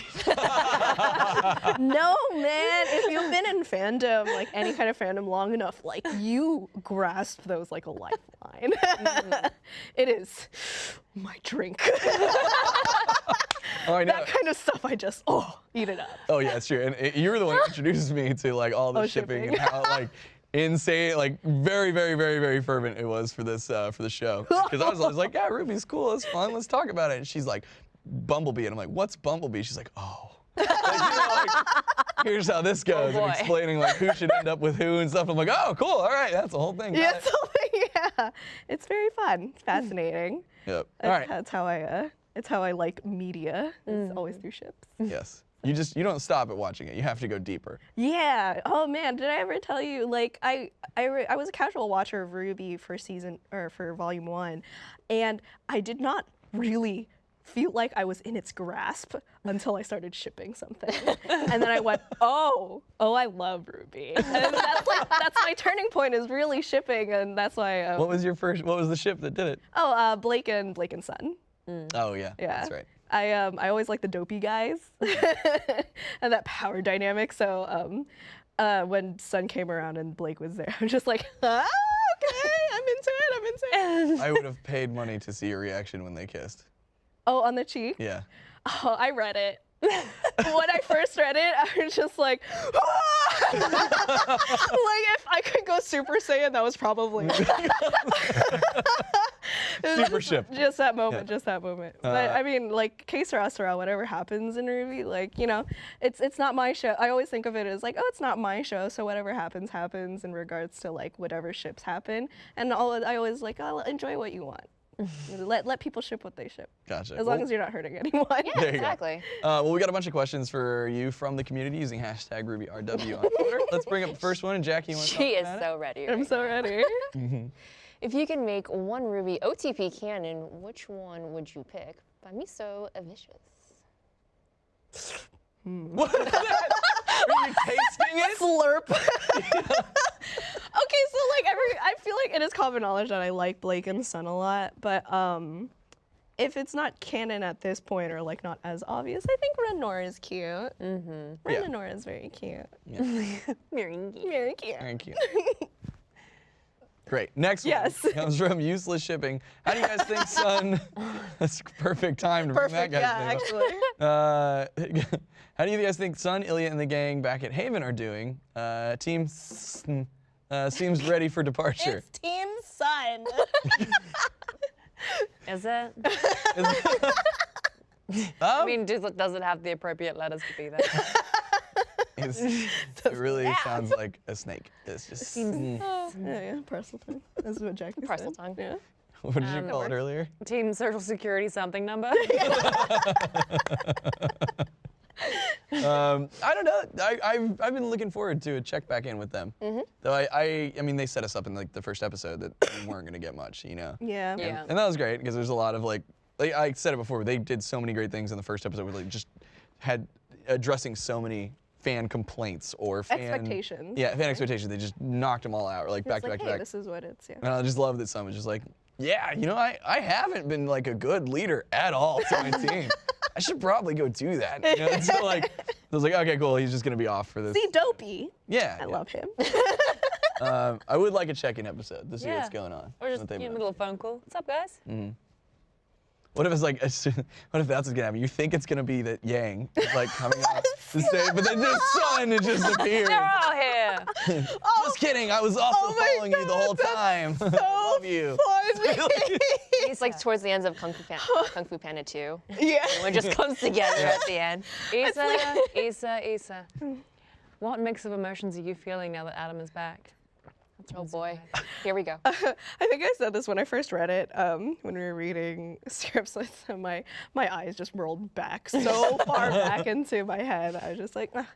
man. If you've been in fandom, like any kind of fandom, long enough, like you grasp those like a lifeline. it is my drink. Oh, I know. that kind of stuff, I just oh eat it up. Oh yeah, it's true. And it, you were the one who introduced me to like all the Oh, shipping, shipping. and how like insane, like very, very, very, very fervent it was for this uh, for the show. Because I was always like, yeah, RWBY's cool, it's fun, let's talk about it. And she's like, Bumblebee, and I'm like, what's Bumblebee? She's like, oh. Like, you know, like, here's how this goes, boy. and explaining like who should end up with who and stuff. I'm like, oh, cool, all right, that's the whole thing. Yeah, it." so, yeah. It's very fun. It's fascinating. Yep. All That's, how I uh, it's how I like media. It's always through ships. Yes. You just you don't stop at watching it. You have to go deeper. Yeah. Oh man, did I ever tell you? Like I, I, re- I was a casual watcher of RWBY for season or for volume one, and I did not really feel like I was in its grasp until I started shipping something, and then I went, oh, oh, I love RWBY, and that's like that's my turning point is really shipping, and that's why. Um, What was your first? What was the ship that did it? oh, uh, Blake and Blake and Sun. Oh yeah, Yeah. that's right. I um I always like the dopey guys and that power dynamic. So um uh when Sun came around and Blake was there, I'm just like, ah, okay, I'm into it, I'm into it. I would have paid money to see your reaction when they kissed. Oh, on the cheek? Yeah. Oh, I read it. when I first read it, I was just like, ah! like if I could go Super Saiyan, that was probably was Super just- ship. Just that moment, just that moment. but Uh, I mean, like Sera Sera, whatever happens in RWBY, like you know, it's it's not my show. I always think of it as like, oh, it's not my show, so whatever happens happens in regards to like whatever ships happen. And all I always like, I'll enjoy what you want. let let people ship what they ship, Gotcha. as long Well, as you're not hurting anyone. Yeah, There you go. exactly. Uh, well, we got a bunch of questions for you from the community using hashtag RWBYRW on Twitter. Let's bring up the first one, and Jackie, you want to She is so ready. I'm so ready. If you could make one RWBY OTP canon, which one would you pick? By Miso Vicious. What is that? Are you tasting it? Slurp. okay, so like every, I feel like it is common knowledge that I like Blake and Sun a lot, but um, if it's not canon at this point or like not as obvious, I think Renor is cute. Mm-hmm. Yeah. Renor is very cute. Meringue. Very cute. Thank you. Great. Next Yes. one comes from Useless Shipping. How do you guys think Sun? That's perfect time to bring Perfect. that Yeah, guy's actually. Uh, how do you guys think Sun, Ilia, and the gang back at Haven are doing? Uh, team uh, seems ready for departure. it's Team Sun. Is it? Um, I mean, does it, does it have the appropriate letters to be there? it's- it really sounds like a snake. It's just. mm. Oh, yeah, yeah, Parseltongue. That's what Jackie Parcel said. tongue. Yeah. What did you Um, call it earlier? Team Social Security something number? Um, I don't know. I, I've, I've been looking forward to a check back in with them. Though I, I, I mean, they set us up in like the first episode that we weren't gonna get much, you know. Yeah. Yeah. And that was great because there's a lot of like, like I said it before, they did so many great things in the first episode. Where like just had addressing so many fan complaints or fan Expectations, Yeah, fan expectations. They just knocked them all out, like back It's to like, back to hey, back. this is what it's. Yeah. And I just love that Sun was just like, yeah, you know, I, I haven't been like a good leader at all to my team. I should probably go do that. You know? and so like, I was like, okay, cool. He's just gonna be off for this. See, Dopey. Yeah. I love him. Um, I would like a check-in episode to see Yeah. what's going on. Or just what they've you a up little phone call. What's up, guys? What if it's like, as what if that's what's gonna happen? You think it's gonna be that Yang is like coming out to say, but then just Sun is just appearing. They're all here. Just oh. kidding. I was also Oh my following you the whole time. I love you. Funny. It's like towards the ends of Kung Fu, Pan- Kung Fu Panda 2. yeah. When it just comes together at the end. Issa, Issa, Issa. What mix of emotions are you feeling now that Adam is back? Oh boy. Here we go. I think I said this when I first read it. Um, when we were reading scripts, with my my eyes just rolled back so far back into my head. I was just like, "Ah,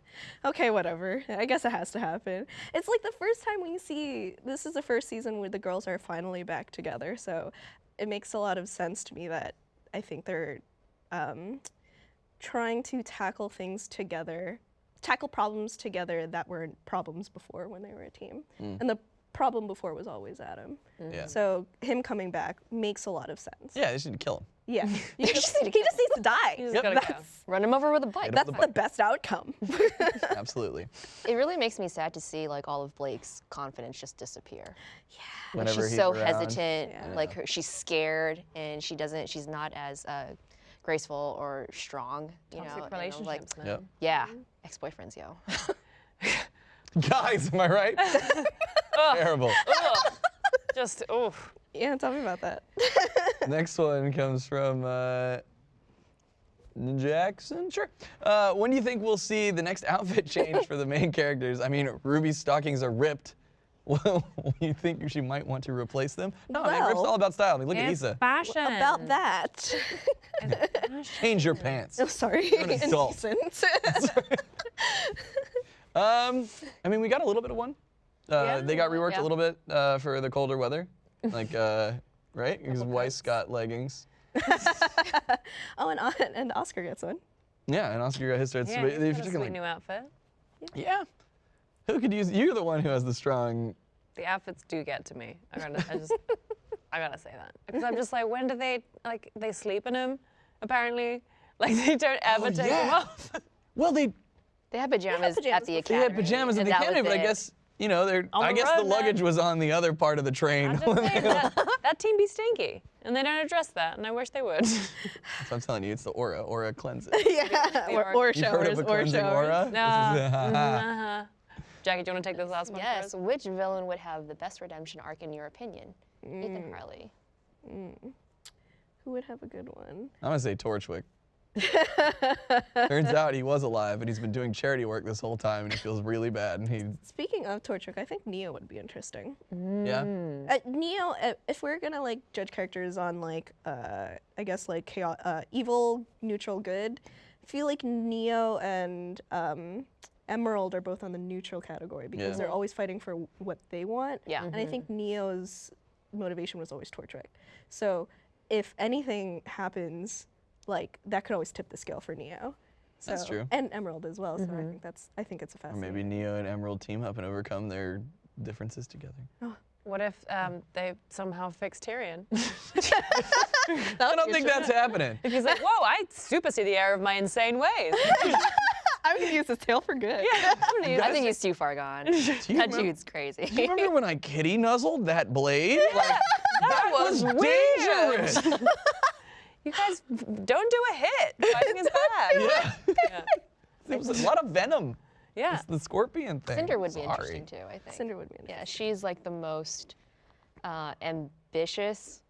okay, whatever. I guess it has to happen. It's like the first time we see. This is the first season where the girls are finally back together. So it makes a lot of sense to me that I think they're um, trying to tackle things together, tackle problems together that were problems before when they were a team. And the problem before was always Adam. Yeah. So him coming back makes a lot of sense. Yeah, they should kill him. Yeah. You just, just need he just needs to die. He's Yep. gotta go. Run him over with a bike. That's with a the best outcome. Absolutely. It really makes me sad to see like all of Blake's confidence just disappear. Like, Whenever she's he's so around. hesitant, Yeah. like her, she's scared, and she doesn't. She's not as uh, graceful or strong. You Toxic know, and I'm like, relationships, man. Yep. yeah, ex-boyfriends, yo. Guys, am I right? Terrible. Ugh. Just, oof. yeah, tell me about that. Next one comes from uh, Jackson. Sure. Uh, when do you think we'll see the next outfit change for the main characters? I mean, Ruby's stockings are ripped. Well, you think she might want to replace them? No, man, Rip's all about style. I mean, look at Issa. fashion. About that. Change your pants. oh, sorry. an adult. Indecent. Um, I mean, we got a little bit of one. Uh, Yeah. They got reworked Yeah. a little bit uh, for the colder weather, like uh, right? Because Weiss got leggings. oh, and, and Oscar gets one. Yeah, and Oscar got his starts. Yeah, he's got a sweet new outfit. yeah. Who could use? You're the one who has the strong. The outfits do get to me. I gotta, I just, I gotta say that because I'm just like, when do they like they sleep in them? Apparently, like they don't ever Oh, take them off. Well, they They had pajamas, pajamas at the before. they had pajamas in and the that academy, was but I guess you know they're. On I the guess the road, luggage then. was on the other part of the train. I'm just saying that, that team be stinky, and they don't address that, and I wish they would. so I'm telling you, it's the aura. Aura cleanses. yeah. Or, are- or You've heard showers. of a Or cleansing showers. aura? This is- Uh, uh-huh. Jackie, do you want to take this last one? Yes. first? Which villain would have the best redemption arc in your opinion? Ethan Harley. Who would have a good one? I'm gonna say Torchwick. Turns out he was alive, and he's been doing charity work this whole time, and he feels really bad. And he, Speaking of Torchwick, I think Neo would be interesting. yeah, Uh, Neo, uh, if we're gonna like judge characters on like, uh, I guess like chaos, uh, evil, neutral, good, I feel like Neo and um, Emerald are both on the neutral category because Yeah. they're always fighting for what they want. Yeah. And I think Neo's motivation was always Torchwick. So if anything happens, like that could always tip the scale for Neo. So, That's true. And Emerald as well. So I think that's I think it's a fascinating. or fascinating. maybe Neo and Emerald team up and overcome their differences together. What if um, they somehow fix Tyrian? I don't think that's happening. if he's like, whoa, I super see the error of my insane ways. I'm gonna use this tail for good. I'm gonna use I think he's too far gone. Do that remember- dude's crazy. Do you remember when I kitty nuzzled that blade? Like, that was weird. dangerous. You guys don't do a hit. Fighting is bad. yeah. Yeah. There was a lot of venom. Yeah. It's the scorpion thing. Cinder would be interesting too, I think. Cinder would be interesting. Yeah, she's like the most uh, ambitious,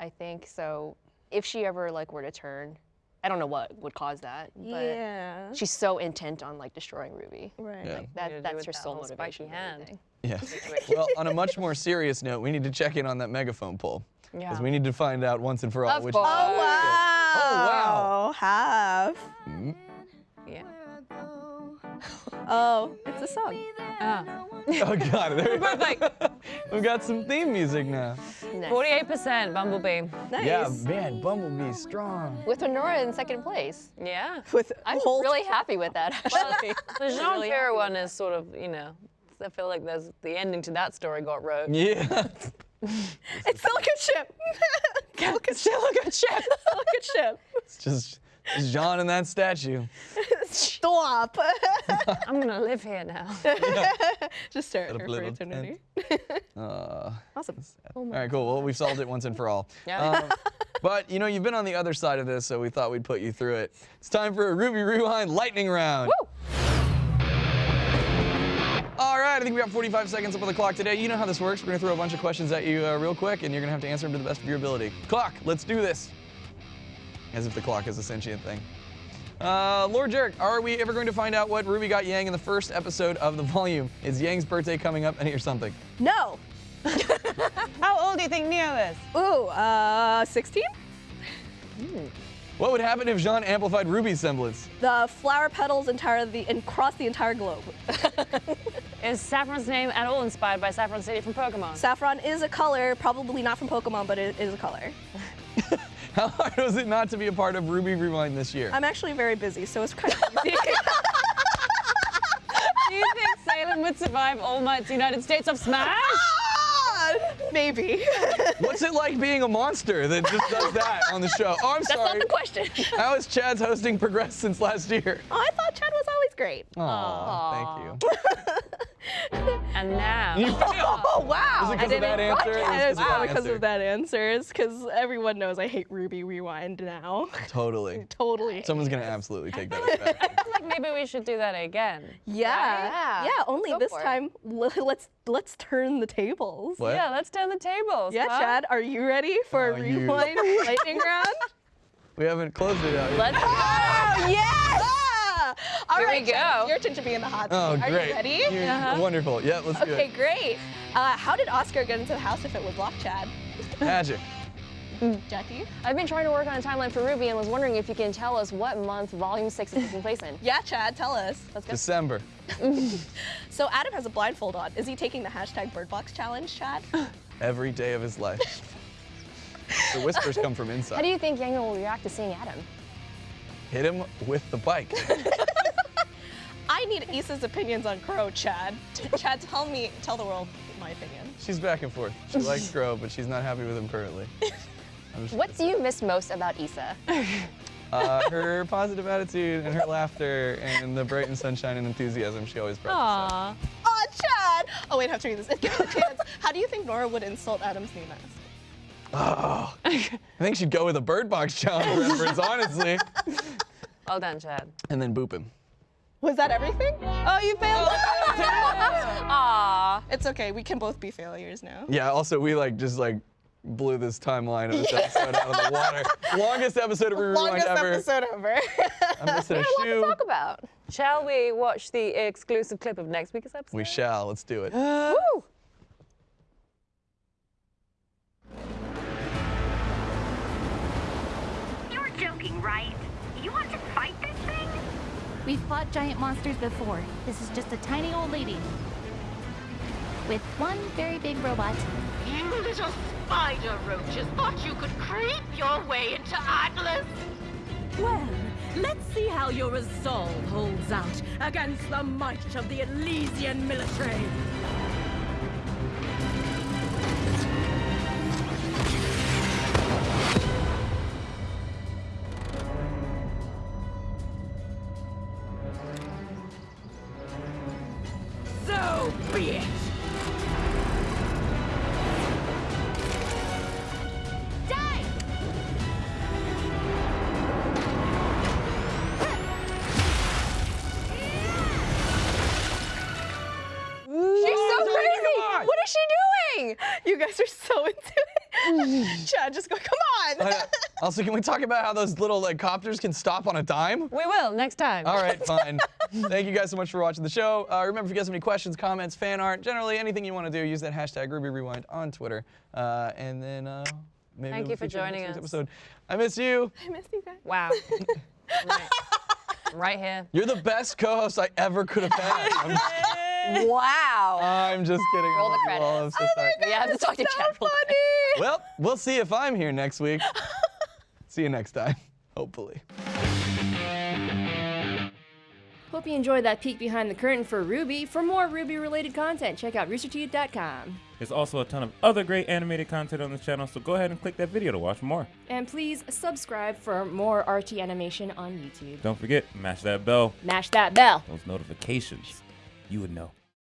I think. So if she ever like were to turn, I don't know what would cause that, but Yeah. she's so intent on like destroying Ruby. Right. Yeah. Like that, that's her that sole motivation. hand. Yeah. Well, on a much more serious note, we need to check in on that megaphone poll. Yeah. Because we need to find out once and for all Of which. course. Oh wow! Oh, wow. Have. Yeah. Oh, it's a song. Ah. Oh god, there we We're both like We've got some theme music now. Nice. 48% Bumblebee. Nice. Yeah, man, Bumblebee strong. With Honora in second place. Yeah. With I'm Holt. really happy with that. Actually. The Jean really Pierre happy one is sort of, you know, I feel like there's the ending to that story got wrote. Yeah. It's Silicon Ship. Silicon Silicon ship. Silicon Ship. it's just it's Jaune and that statue. Stop. I'm gonna live here now. Just stare at her for eternity. Uh, Awesome. all right, cool. Well, we've solved it once and for all. Yeah. Um, but you know, you've been on the other side of this, so we thought we'd put you through it. It's time for a RWBY Rewind lightning round. All right, I think we got 45 seconds up on the clock today. You know how this works. We're gonna throw a bunch of questions at you uh, real quick, and you're gonna have to answer them to the best of your ability. Clock, let's do this. As if the clock is a sentient thing. Uh, Lord Jerk, are we ever going to find out what Ruby got Yang in the first episode of the volume? Is Yang's birthday coming up? And here's something. No. How old do you think Neo is? Ooh, uh, 16? What would happen if Jaune amplified Ruby's semblance? The flower petals entire the and cross the entire globe. Is Saffron's name at all inspired by Saffron City from Pokemon? Saffron is a color, probably not from Pokemon, but it is a color. How hard was it not to be a part of RWBY Rewind this year? I'm actually very busy, so it's kind of easy. do you think Salem would survive All Might's United States of Smash? Maybe. What's it like being a monster that just does that on the show? Oh, I'm That's sorry. That's not the question. How has Chad's hosting progressed since last year? oh, I thought Chad was always great. Aw, thank you. And now. You failed. Oh wow! Was it 'cause I of that answer? It was 'cause broadcast. of It's that probably because of that answer. It's because everyone knows I hate RWBY Rewind now. Totally. totally. Someone's gonna absolutely take that as fact. I feel like maybe we should do that again. yeah. Yeah. Yeah. Only Go this for it. time, let's let's turn the tables. What? Yeah, let's turn the tables. Yeah, huh? Chad, are you ready for Oh, a you- rewind lightning round? We haven't closed it out yet. Let's Oh yes! All Here right, Chad, go. Your turn to be in the hot Oh, seat. Are great. you ready? You're Uh-huh. Wonderful. Yeah, let's do Okay, great. Uh, how did Oscar get into the house if it was locked, Chad? Magic. Jackie? I've been trying to work on a timeline for RWBY and was wondering if you can tell us what month Volume 6 is taking place in. Yeah, Chad, tell us. Let's go. December. So Adam has a blindfold on. Is he taking the hashtag BirdBox challenge, Chad? Every day of his life. the whispers come from inside. How do you think Yang will react to seeing Adam? Hit him with the bike. I need Issa's opinions on Qrow, Chad. Chad, tell me, tell the world my opinion. She's back and forth. She likes Qrow, but she's not happy with him currently. What do you miss most about Issa? Uh, her positive attitude and her laughter and the bright and sunshine and enthusiasm she always brought. to Aw. Oh, Chad! Oh, wait, I have to read this. Give me a chance. How do you think Nora would insult Adam's new mask? Oh, I think she'd go with a Bird Box challenge reference, honestly. Well done, Chad. And then boop him. Was that everything? Oh, you failed. Oh, Aww. it's okay. We can both be failures now. Yeah, also, we like just like blew this timeline of this episode out of the water. Longest episode of Rewind Longest ever. episode ever. I'm missing a What to talk about? Shall we watch the exclusive clip of next week's episode? We shall. Let's do it. Woo! Joking, right? You want to fight this thing? We've fought giant monsters before. This is just a tiny old lady. With one very big robot. You little spider roaches thought you could creep your way into Atlas? Well, let's see how your resolve holds out against the might of the Atlesian military. Guys are so into it. Chad, just go, come on. Also, can we talk about how those little like copters can stop on a dime? We will next time. All right, fine. Thank you guys so much for watching the show. Uh, remember, if you guys have any questions, comments, fan art, generally anything you want to do, use that hashtag RWBY Rewind on Twitter. Uh, and then uh, maybe Thank we'll you for feature joining us. Episode. I miss you. I miss you guys. Wow. right. right here. You're the best co-host I ever could have had. I'm, Wow. I'm just kidding. I Roll the love you all. I'm credits. so sorry. we have to talk to Chad real quick. Well, we'll see if I'm here next week. see you next time, hopefully. Hope you enjoyed that peek behind the curtain for RWBY. For more RWBY related content, check out roosterteeth.com. There's also a ton of other great animated content on this channel, so go ahead and click that video to watch more. And please subscribe for more RT animation on YouTube. Don't forget, mash that bell, Mash that bell. those notifications. You would know.